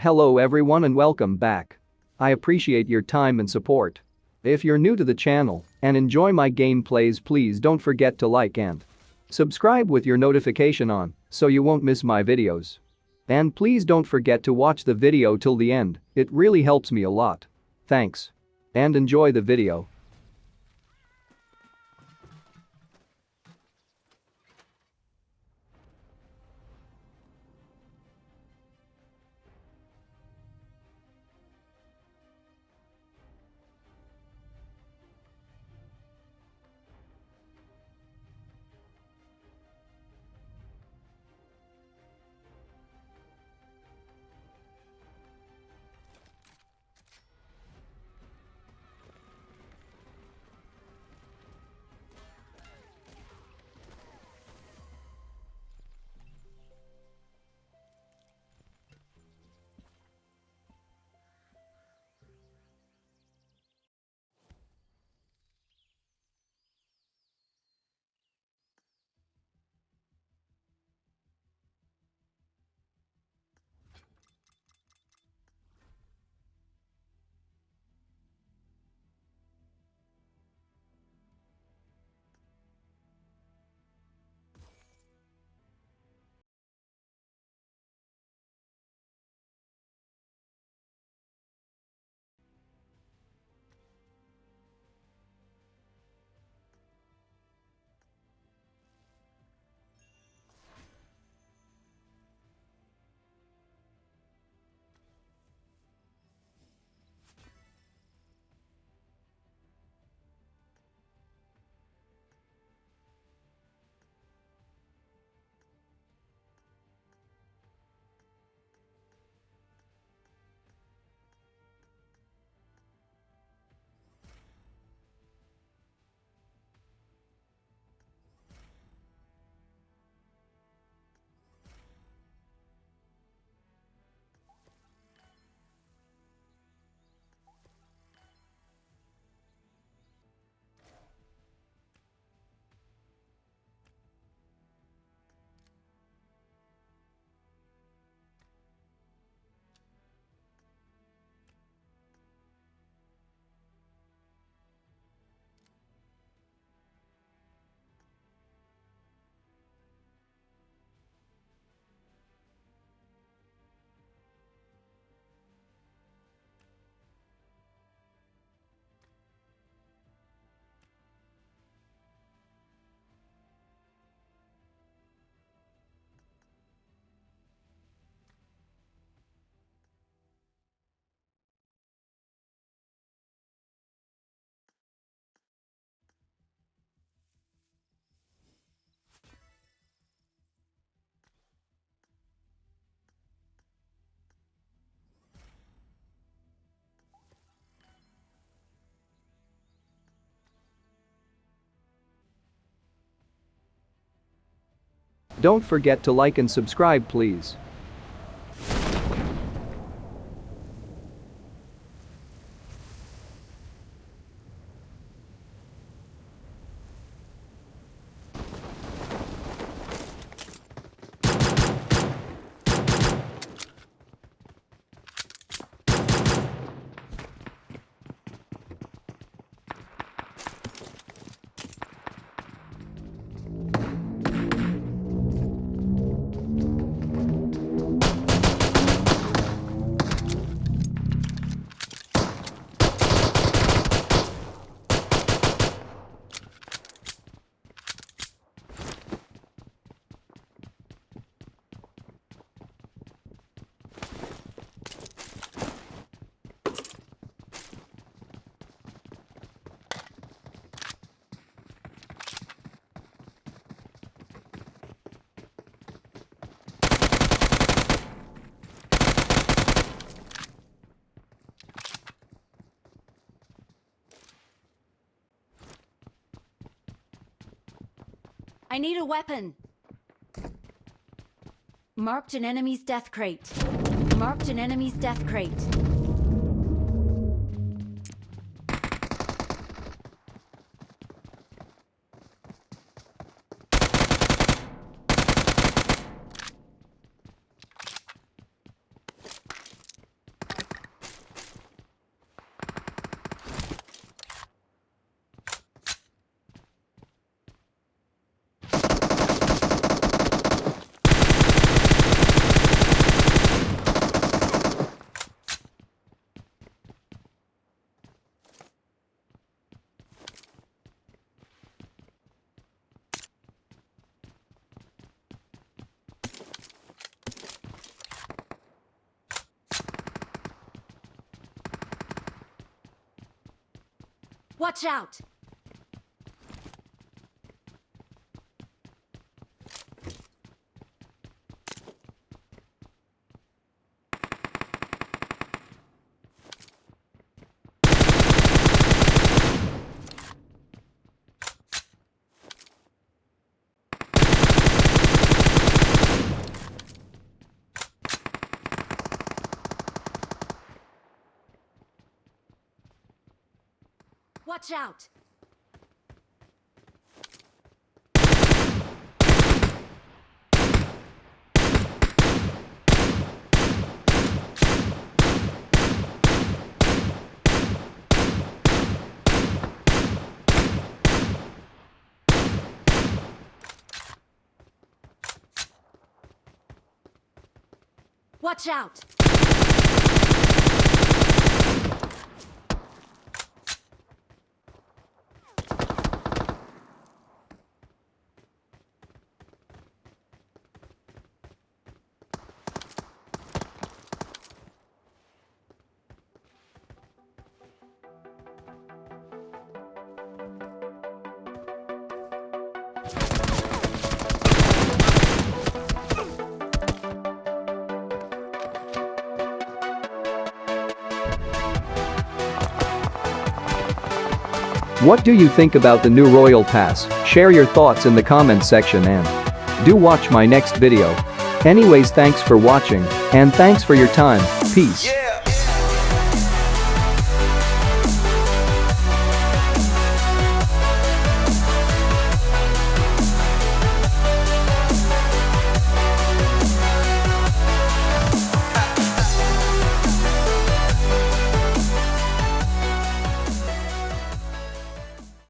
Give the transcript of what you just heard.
Hello everyone and welcome back. I appreciate your time and support. If you're new to the channel and enjoy my gameplays please don't forget to like and subscribe with your notification on so you won't miss my videos. And please don't forget to watch the video till the end, it really helps me a lot. Thanks. And enjoy the video. Don't forget to like and subscribe please. I need a weapon. Marked an enemy's death crate. Marked an enemy's death crate. Watch out! Watch out! Watch out! What do you think about the new Royal Pass? Share your thoughts in the comments section and do watch my next video. Anyways thanks for watching and thanks for your time, peace.